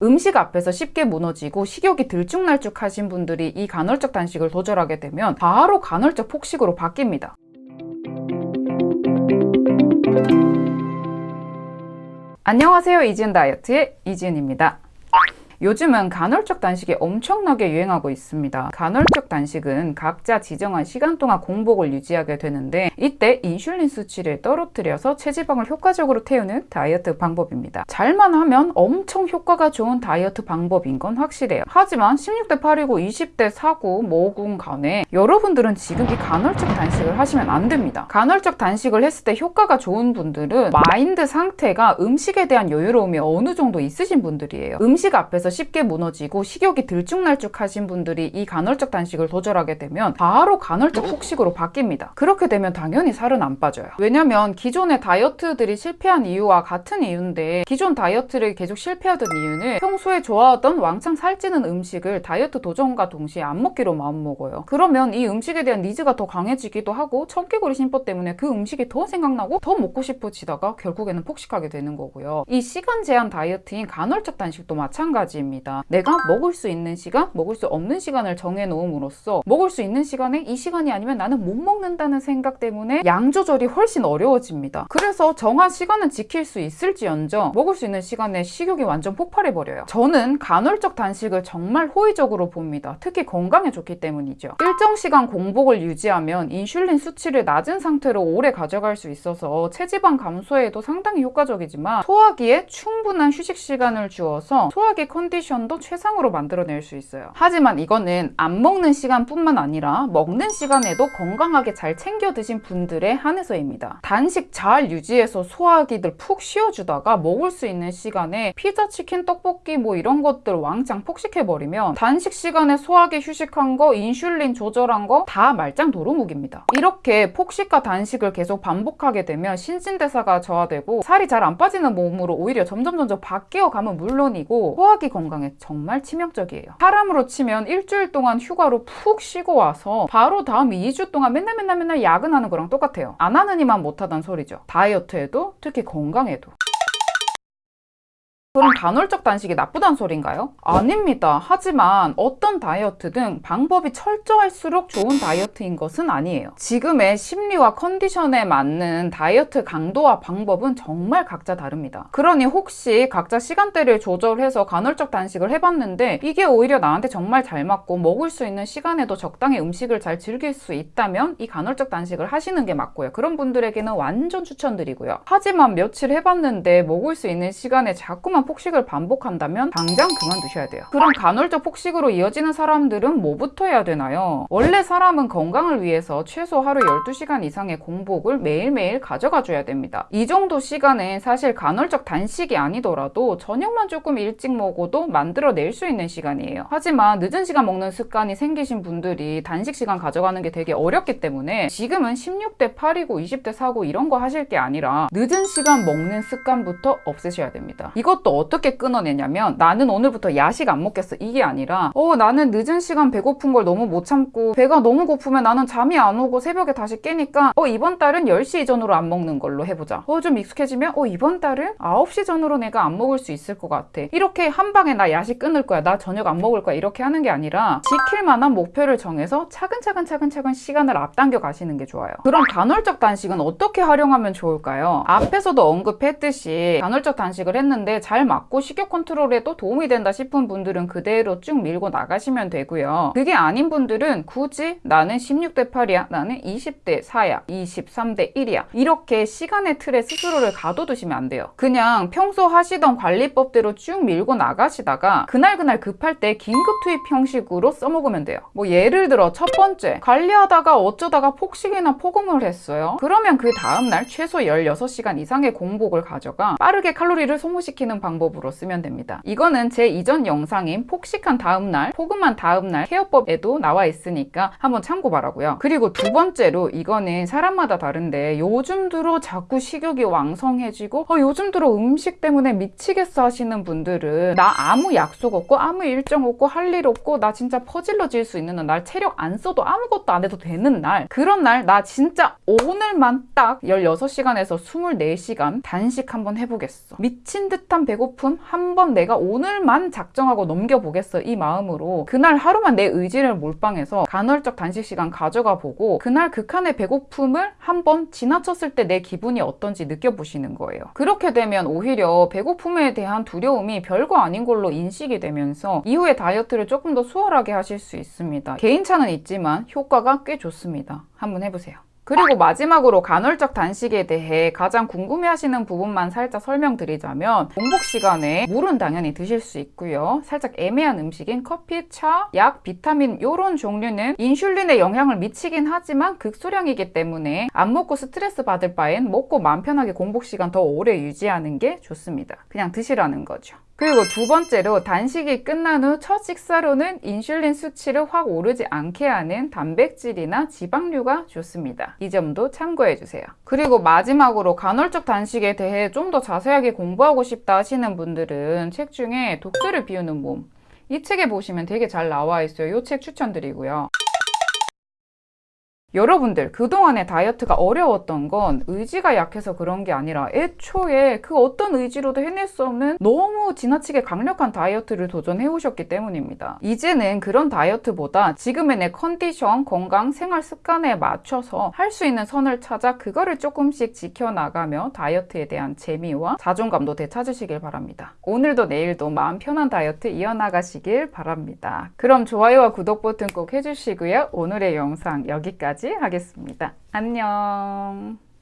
음식 앞에서 쉽게 무너지고 식욕이 들쭉날쭉 하신 분들이 이 간헐적 단식을 도전하게 되면 바로 간헐적 폭식으로 바뀝니다. 안녕하세요. 이지은 다이어트의 이지은입니다. 요즘은 간헐적 단식이 엄청나게 유행하고 있습니다. 간헐적 단식은 각자 지정한 시간 동안 공복을 유지하게 되는데 이때 인슐린 수치를 떨어뜨려서 체지방을 효과적으로 태우는 다이어트 방법입니다. 잘만 하면 엄청 효과가 좋은 다이어트 방법인 건 확실해요. 하지만 16대 8이고 20대 4고 뭐군 간에 여러분들은 지금 이 간헐적 단식을 하시면 안 됩니다. 간헐적 단식을 했을 때 효과가 좋은 분들은 마인드 상태가 음식에 대한 여유로움이 어느 정도 있으신 분들이에요. 음식 앞에서 에서 쉽게 무너지고 식욕이 들쭉날쭉 하신 분들이 이 간헐적 단식을 도전하게 되면 바로 간헐적 폭식으로 바뀝니다. 그렇게 되면 당연히 살은 안 빠져요. 왜냐면 기존의 다이어트들이 실패한 이유와 같은 이유인데 기존 다이어트를 계속 실패하던 이유는 평소에 좋아하던 왕창 살찌는 음식을 다이어트 도전과 동시에 안 먹기로 마음먹어요. 그러면 이 음식에 대한 니즈가 더 강해지기도 하고 청개구리 심보 때문에 그 음식이 더 생각나고 더 먹고 싶어지다가 결국에는 폭식하게 되는 거고요. 이 시간 제한 다이어트인 간헐적 단식도 마찬가지 가지입니다. 내가 먹을 수 있는 시간, 먹을 수 없는 시간을 정해 놓음으로써 먹을 수 있는 시간에 이 시간이 아니면 나는 못 먹는다는 생각 때문에 양 조절이 훨씬 어려워집니다. 그래서 정한 시간은 지킬 수 있을지언정 먹을 수 있는 시간에 식욕이 완전 폭발해 버려요. 저는 간헐적 단식을 정말 호의적으로 봅니다. 특히 건강에 좋기 때문이죠. 일정 시간 공복을 유지하면 인슐린 수치를 낮은 상태로 오래 가져갈 수 있어서 체지방 감소에도 상당히 효과적이지만 소화기에 충분한 휴식 시간을 주어서 소화기 컨 컨디션도 최상으로 만들어낼 수 있어요. 하지만 이거는 안 먹는 시간뿐만 아니라 먹는 시간에도 건강하게 잘 챙겨 드신 분들의 한해서입니다. 단식 잘 유지해서 소화기들 푹 쉬어주다가 먹을 수 있는 시간에 피자, 치킨, 떡볶이 뭐 이런 것들 왕창 폭식해버리면 단식 시간에 소화기 휴식한 거, 인슐린 조절한 거 다 말짱 도루묵입니다. 이렇게 폭식과 단식을 계속 반복하게 되면 신진대사가 저하되고 살이 잘 안 빠지는 몸으로 오히려 점점 점점 바뀌어 가면 물론이고 소화기 건강에 정말 치명적이에요. 사람으로 치면 일주일 동안 휴가로 푹 쉬고 와서 바로 다음 2주 동안 맨날 맨날 맨날 야근하는 거랑 똑같아요. 안 하는 이만 못하단 소리죠. 다이어트에도 특히 건강에도. 그럼 간헐적 단식이 나쁘단 소린가요? 아닙니다. 하지만 어떤 다이어트든 방법이 철저할수록 좋은 다이어트인 것은 아니에요. 지금의 심리와 컨디션에 맞는 다이어트 강도와 방법은 정말 각자 다릅니다. 그러니 혹시 각자 시간대를 조절해서 간헐적 단식을 해봤는데 이게 오히려 나한테 정말 잘 맞고 먹을 수 있는 시간에도 적당히 음식을 잘 즐길 수 있다면 이 간헐적 단식을 하시는 게 맞고요. 그런 분들에게는 완전 추천드리고요. 하지만 며칠 해봤는데 먹을 수 있는 시간에 자꾸만 폭식을 반복한다면 당장 그만두셔야 돼요. 그럼 간헐적 폭식으로 이어지는 사람들은 뭐부터 해야 되나요? 원래 사람은 건강을 위해서 최소 하루 12시간 이상의 공복을 매일매일 가져가 줘야 됩니다. 이 정도 시간은 사실 간헐적 단식이 아니더라도 저녁만 조금 일찍 먹어도 만들어낼 수 있는 시간이에요. 하지만 늦은 시간 먹는 습관이 생기신 분들이 단식 시간 가져가는 게 되게 어렵기 때문에 지금은 16대 8이고 20대 4고 이런 거 하실 게 아니라 늦은 시간 먹는 습관부터 없애셔야 됩니다. 이것도 어떻게 끊어내냐면 나는 오늘부터 야식 안 먹겠어. 이게 아니라 어 나는 늦은 시간 배고픈 걸 너무 못 참고 배가 너무 고프면 나는 잠이 안 오고 새벽에 다시 깨니까 어 이번 달은 10시 이전으로 안 먹는 걸로 해보자. 어 좀 익숙해지면 어 이번 달은 9시 전으로 내가 안 먹을 수 있을 것 같아. 이렇게 한 방에 나 야식 끊을 거야. 나 저녁 안 먹을 거야. 이렇게 하는 게 아니라 지킬 만한 목표를 정해서 차근차근 차근차근 시간을 앞당겨 가시는 게 좋아요. 그럼 간헐적 단식은 어떻게 활용하면 좋을까요? 앞에서도 언급했듯이 간헐적 단식을 했는데 잘 맞고 식욕 컨트롤에도 도움이 된다 싶은 분들은 그대로 쭉 밀고 나가시면 되고요. 그게 아닌 분들은 굳이 나는 16대 8이야, 나는 20대 4야, 23대 1이야 이렇게 시간의 틀에 스스로를 가둬두시면 안 돼요. 그냥 평소 하시던 관리법대로 쭉 밀고 나가시다가 그날그날 급할 때 긴급 투입 형식으로 써먹으면 돼요. 뭐 예를 들어 첫 번째 관리하다가 어쩌다가 폭식이나 폭음을 했어요. 그러면 그 다음날 최소 16시간 이상의 공복을 가져가 빠르게 칼로리를 소모시키는 방법 방법으로 쓰면 됩니다. 이거는 제 이전 영상인 폭식한 다음날, 폭음한 다음날 케어법에도 나와 있으니까 한번 참고 바라고요. 그리고 두 번째로 이거는 사람마다 다른데 요즘 들어 자꾸 식욕이 왕성해지고 어, 요즘 들어 음식 때문에 미치겠어 하시는 분들은 나 아무 약속 없고 아무 일정 없고 할 일 없고 나 진짜 퍼질러질 수 있는 날 체력 안 써도 아무것도 안 해도 되는 날 그런 날 나 진짜 오늘만 딱 16시간에서 24시간 단식 한번 해보겠어. 미친 듯한 배고 배고픔 한 번 내가 오늘만 작정하고 넘겨보겠어 이 마음으로 그날 하루만 내 의지를 몰빵해서 간헐적 단식 시간 가져가 보고 그날 극한의 배고픔을 한 번 지나쳤을 때 내 기분이 어떤지 느껴보시는 거예요. 그렇게 되면 오히려 배고픔에 대한 두려움이 별거 아닌 걸로 인식이 되면서 이후에 다이어트를 조금 더 수월하게 하실 수 있습니다. 개인차는 있지만 효과가 꽤 좋습니다. 한번 해보세요. 그리고 마지막으로 간헐적 단식에 대해 가장 궁금해하시는 부분만 살짝 설명드리자면 공복 시간에 물은 당연히 드실 수 있고요. 살짝 애매한 음식인 커피, 차, 약, 비타민 이런 종류는 인슐린에 영향을 미치긴 하지만 극소량이기 때문에 안 먹고 스트레스 받을 바엔 먹고 마음 편하게 공복 시간 더 오래 유지하는 게 좋습니다. 그냥 드시라는 거죠. 그리고 두 번째로 단식이 끝난 후 첫 식사로는 인슐린 수치를 확 오르지 않게 하는 단백질이나 지방류가 좋습니다. 이 점도 참고해 주세요. 그리고 마지막으로 간헐적 단식에 대해 좀 더 자세하게 공부하고 싶다 하시는 분들은 책 중에 독서를 비우는 몸 이 책에 보시면 되게 잘 나와 있어요. 이 책 추천드리고요. 여러분들 그동안의 다이어트가 어려웠던 건 의지가 약해서 그런 게 아니라 애초에 그 어떤 의지로도 해낼 수 없는 너무 지나치게 강력한 다이어트를 도전해 오셨기 때문입니다. 이제는 그런 다이어트보다 지금의 내 컨디션, 건강, 생활 습관에 맞춰서 할 수 있는 선을 찾아 그거를 조금씩 지켜나가며 다이어트에 대한 재미와 자존감도 되찾으시길 바랍니다. 오늘도 내일도 마음 편한 다이어트 이어나가시길 바랍니다. 그럼 좋아요와 구독 버튼 꼭 해주시고요. 오늘의 영상 여기까지 하겠습니다. 안녕.